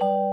you